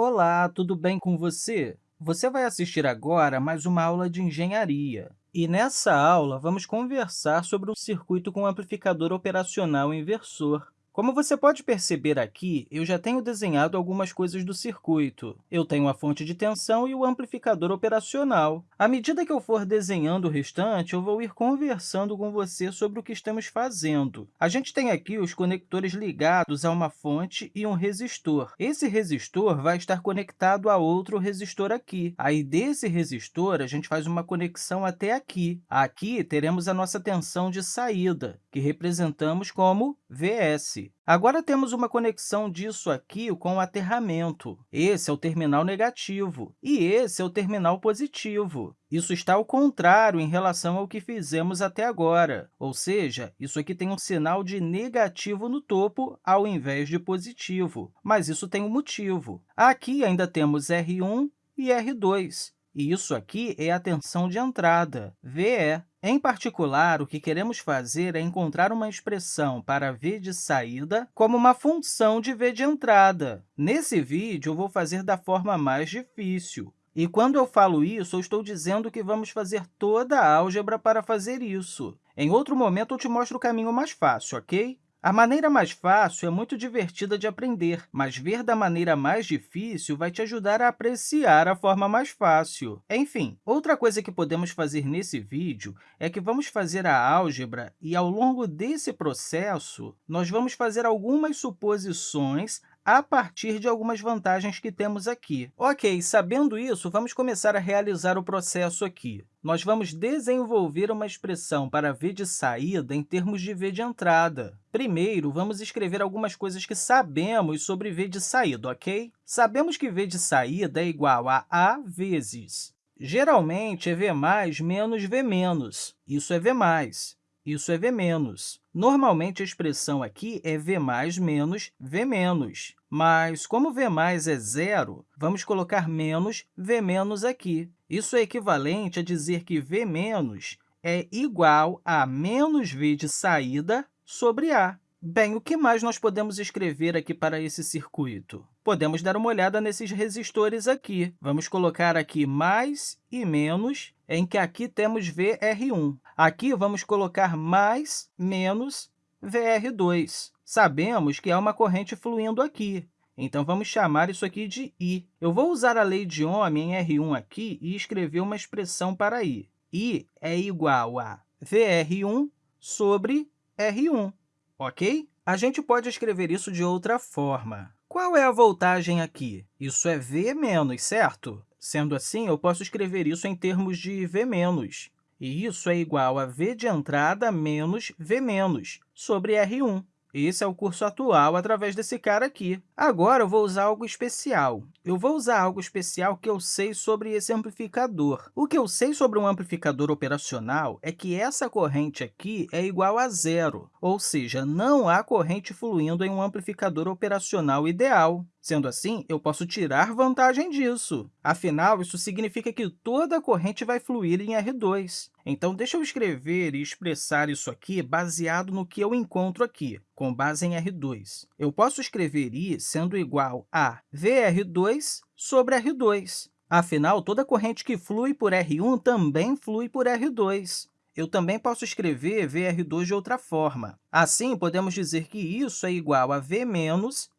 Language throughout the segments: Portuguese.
Olá, tudo bem com você? Você vai assistir agora mais uma aula de engenharia. E nessa aula, vamos conversar sobre um circuito com amplificador operacional inversor. Como você pode perceber aqui, eu já tenho desenhado algumas coisas do circuito. Eu tenho a fonte de tensão e o amplificador operacional. À medida que eu for desenhando o restante, eu vou ir conversando com você sobre o que estamos fazendo. A gente tem aqui os conectores ligados a uma fonte e um resistor. Esse resistor vai estar conectado a outro resistor aqui. Aí, desse resistor, a gente faz uma conexão até aqui. Aqui, teremos a nossa tensão de saída, que representamos como Vs. Agora, temos uma conexão disso aqui com o aterramento. Esse é o terminal negativo e esse é o terminal positivo. Isso está ao contrário em relação ao que fizemos até agora, ou seja, isso aqui tem um sinal de negativo no topo ao invés de positivo, mas isso tem um motivo. Aqui ainda temos R1 e R2, e isso aqui é a tensão de entrada, VE. Em particular, o que queremos fazer é encontrar uma expressão para v de saída como uma função de v de entrada. Nesse vídeo, eu vou fazer da forma mais difícil. E quando eu falo isso, eu estou dizendo que vamos fazer toda a álgebra para fazer isso. Em outro momento, eu te mostro o caminho mais fácil, ok? A maneira mais fácil é muito divertida de aprender, mas ver da maneira mais difícil vai te ajudar a apreciar a forma mais fácil. Enfim, outra coisa que podemos fazer nesse vídeo é que vamos fazer a álgebra e, ao longo desse processo, nós vamos fazer algumas suposições a partir de algumas vantagens que temos aqui. Ok, sabendo isso, vamos começar a realizar o processo aqui. Nós vamos desenvolver uma expressão para v de saída em termos de v de entrada. Primeiro, vamos escrever algumas coisas que sabemos sobre v de saída, ok? Sabemos que v de saída é igual a a vezes. Geralmente, é v mais menos v menos. Isso é v mais isso é V menos. Normalmente, a expressão aqui é V mais menos V menos, mas como V mais é zero, vamos colocar menos V menos aqui. Isso é equivalente a dizer que V menos é igual a menos V de saída sobre A. Bem, o que mais nós podemos escrever aqui para esse circuito? Podemos dar uma olhada nesses resistores aqui. Vamos colocar aqui mais e menos, em que aqui temos VR1. Aqui, vamos colocar mais, menos VR2. Sabemos que há uma corrente fluindo aqui, então vamos chamar isso aqui de I. Eu vou usar a lei de Ohm em R1 aqui e escrever uma expressão para I. I é igual a VR1 sobre R1 ok? A gente pode escrever isso de outra forma. Qual é a voltagem aqui? Isso é V menos, certo? Sendo assim, eu posso escrever isso em termos de V menos. E isso é igual a V de entrada menos V menos sobre R1. Esse é o curso atual através desse cara aqui. Agora, eu vou usar algo especial. Eu vou usar algo especial que eu sei sobre esse amplificador. O que eu sei sobre um amplificador operacional é que essa corrente aqui é igual a zero, ou seja, não há corrente fluindo em um amplificador operacional ideal. Sendo assim, eu posso tirar vantagem disso. Afinal, isso significa que toda a corrente vai fluir em R2. Então, deixa eu escrever e expressar isso aqui baseado no que eu encontro aqui, com base em R2. Eu posso escrever I sendo igual a VR2 sobre R2. Afinal, toda corrente que flui por R1 também flui por R2. Eu também posso escrever VR2 de outra forma. Assim, podemos dizer que isso é igual a V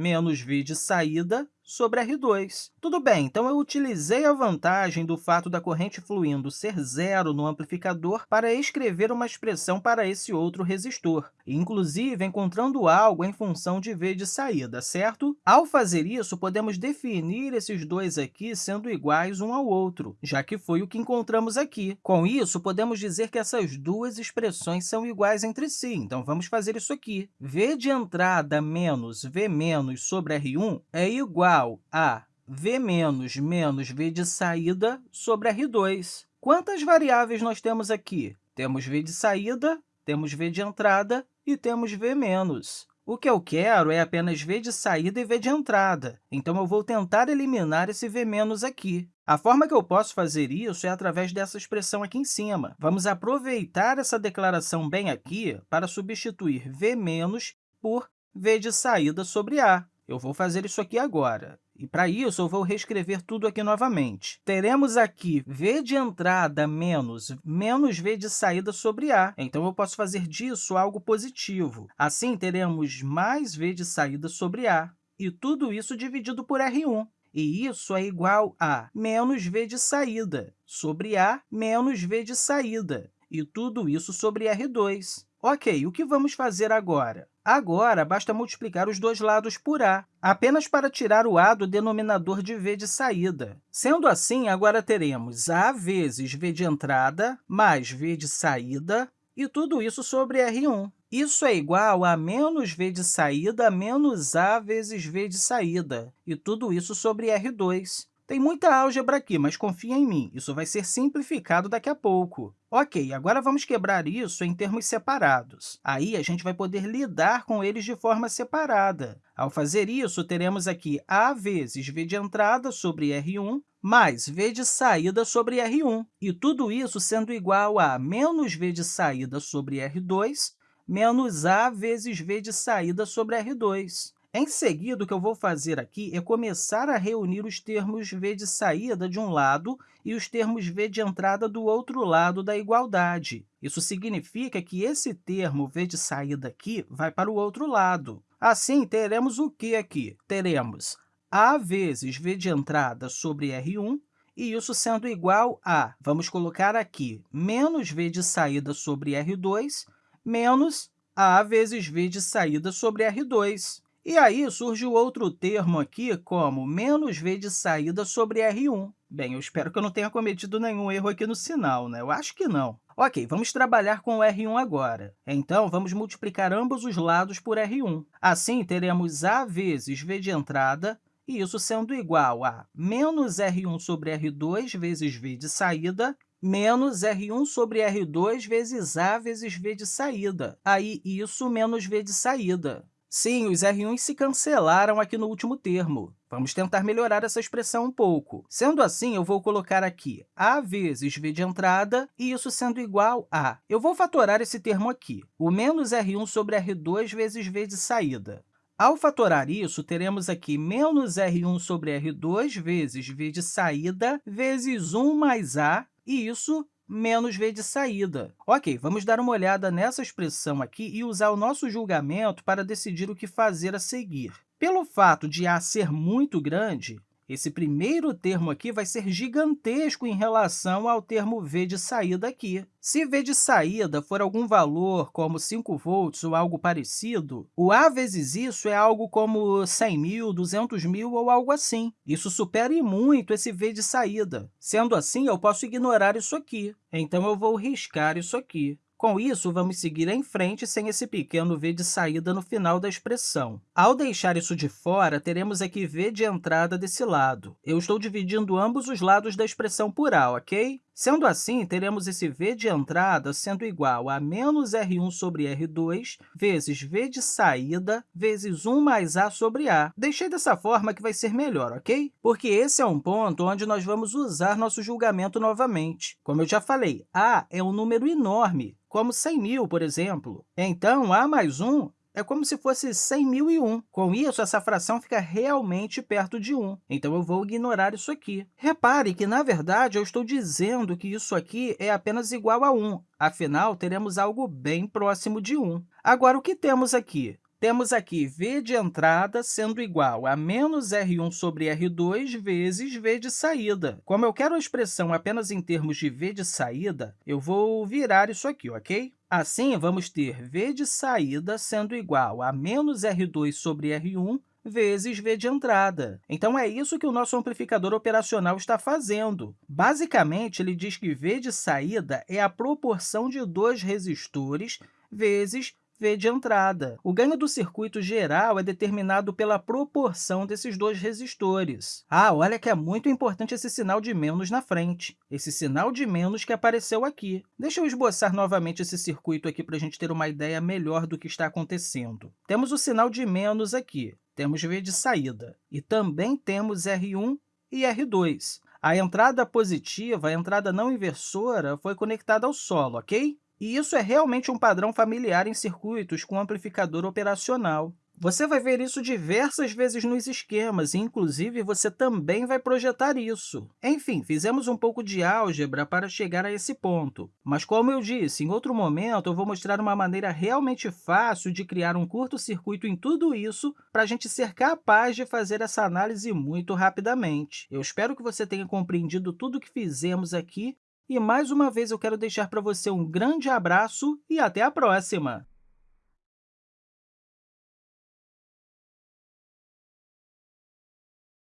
menos, V de saída, sobre R2. Tudo bem, então eu utilizei a vantagem do fato da corrente fluindo ser zero no amplificador para escrever uma expressão para esse outro resistor, inclusive encontrando algo em função de V de saída, certo? Ao fazer isso, podemos definir esses dois aqui sendo iguais um ao outro, já que foi o que encontramos aqui. Com isso, podemos dizer que essas duas expressões são iguais entre si, então vamos fazer isso aqui. V de entrada menos V menos sobre R1 é igual igual a v menos menos v de saída sobre R2. Quantas variáveis nós temos aqui? Temos v de saída, temos v de entrada e temos v menos. O que eu quero é apenas v de saída e v de entrada, então eu vou tentar eliminar esse v menos aqui. A forma que eu posso fazer isso é através dessa expressão aqui em cima. Vamos aproveitar essa declaração bem aqui para substituir v menos por v de saída sobre A. Eu vou fazer isso aqui agora. E, para isso, eu vou reescrever tudo aqui novamente. Teremos aqui v de entrada menos menos v de saída sobre a. Então, eu posso fazer disso algo positivo. Assim, teremos mais v de saída sobre a, e tudo isso dividido por R1. E isso é igual a menos v de saída sobre a menos v de saída, e tudo isso sobre R2. Ok, o que vamos fazer agora? Agora, basta multiplicar os dois lados por a, apenas para tirar o a do denominador de v de saída. Sendo assim, agora teremos a vezes v de entrada mais v de saída, e tudo isso sobre R1. Isso é igual a menos v de saída menos a vezes v de saída, e tudo isso sobre R2. Tem muita álgebra aqui, mas confia em mim, isso vai ser simplificado daqui a pouco. Ok, agora vamos quebrar isso em termos separados. Aí, a gente vai poder lidar com eles de forma separada. Ao fazer isso, teremos aqui a vezes v de entrada sobre R1 mais v de saída sobre R1, e tudo isso sendo igual a menos v de saída sobre R2 menos a vezes v de saída sobre R2. Em seguida, o que eu vou fazer aqui é começar a reunir os termos v de saída de um lado e os termos v de entrada do outro lado da igualdade. Isso significa que esse termo v de saída aqui vai para o outro lado. Assim, teremos o que aqui? Teremos a vezes v de entrada sobre R1, e isso sendo igual a, vamos colocar aqui, menos v de saída sobre R2, menos a vezes v de saída sobre R2. E aí surge o outro termo aqui como menos v de saída sobre R1. Bem, eu espero que eu não tenha cometido nenhum erro aqui no sinal, né? Eu acho que não. Ok, vamos trabalhar com o R1 agora. Então, vamos multiplicar ambos os lados por R1. Assim, teremos a vezes v de entrada, e isso sendo igual a menos R1 sobre R2 vezes v de saída, menos R1 sobre R2 vezes a vezes v de saída. Aí, isso menos v de saída. Sim, os R1 se cancelaram aqui no último termo. Vamos tentar melhorar essa expressão um pouco. Sendo assim, eu vou colocar aqui a vezes v de entrada, e isso sendo igual a... Eu vou fatorar esse termo aqui, o menos R1 sobre R2 vezes v de saída. Ao fatorar isso, teremos aqui menos R1 sobre R2 vezes v de saída vezes 1 mais a, e isso menos v de saída. Ok, vamos dar uma olhada nessa expressão aqui e usar o nosso julgamento para decidir o que fazer a seguir. Pelo fato de a ser muito grande, esse primeiro termo aqui vai ser gigantesco em relação ao termo v de saída aqui. Se v de saída for algum valor, como 5 volts ou algo parecido, o a vezes isso é algo como 100 mil, 200 mil ou algo assim. Isso supera muito esse v de saída. Sendo assim, eu posso ignorar isso aqui. Então, eu vou riscar isso aqui. Com isso, vamos seguir em frente sem esse pequeno v de saída no final da expressão. Ao deixar isso de fora, teremos aqui v de entrada desse lado. Eu estou dividindo ambos os lados da expressão por a, ok? Sendo assim, teremos esse v de entrada sendo igual a menos R1 sobre R2 vezes v de saída vezes 1 mais a sobre a. Deixei dessa forma que vai ser melhor, ok? Porque esse é um ponto onde nós vamos usar nosso julgamento novamente. Como eu já falei, a é um número enorme, como 100 mil, por exemplo. Então, a mais 1 é como se fosse 100.001. Com isso, essa fração fica realmente perto de 1. Então, eu vou ignorar isso aqui. Repare que, na verdade, eu estou dizendo que isso aqui é apenas igual a 1. Afinal, teremos algo bem próximo de 1. Agora, o que temos aqui? Temos aqui v de entrada sendo igual a menos R1 sobre R2 vezes v de saída. Como eu quero a expressão apenas em termos de v de saída, eu vou virar isso aqui, ok? Assim, vamos ter v de saída sendo igual a menos R2 sobre R1 vezes v de entrada. Então, é isso que o nosso amplificador operacional está fazendo. Basicamente, ele diz que v de saída é a proporção de dois resistores vezes V de entrada. O ganho do circuito geral é determinado pela proporção desses dois resistores. Ah, olha que é muito importante esse sinal de menos na frente, esse sinal de menos que apareceu aqui. Deixa eu esboçar novamente esse circuito aqui para a gente ter uma ideia melhor do que está acontecendo. Temos o sinal de menos aqui, temos V de saída, e também temos R1 e R2. A entrada positiva, a entrada não inversora, foi conectada ao solo, ok? E isso é realmente um padrão familiar em circuitos com amplificador operacional. Você vai ver isso diversas vezes nos esquemas, e, inclusive, você também vai projetar isso. Enfim, fizemos um pouco de álgebra para chegar a esse ponto. Mas, como eu disse, em outro momento eu vou mostrar uma maneira realmente fácil de criar um curto-circuito em tudo isso para a gente ser capaz de fazer essa análise muito rapidamente. Eu espero que você tenha compreendido tudo o que fizemos aqui e, mais uma vez, eu quero deixar para você um grande abraço e até a próxima!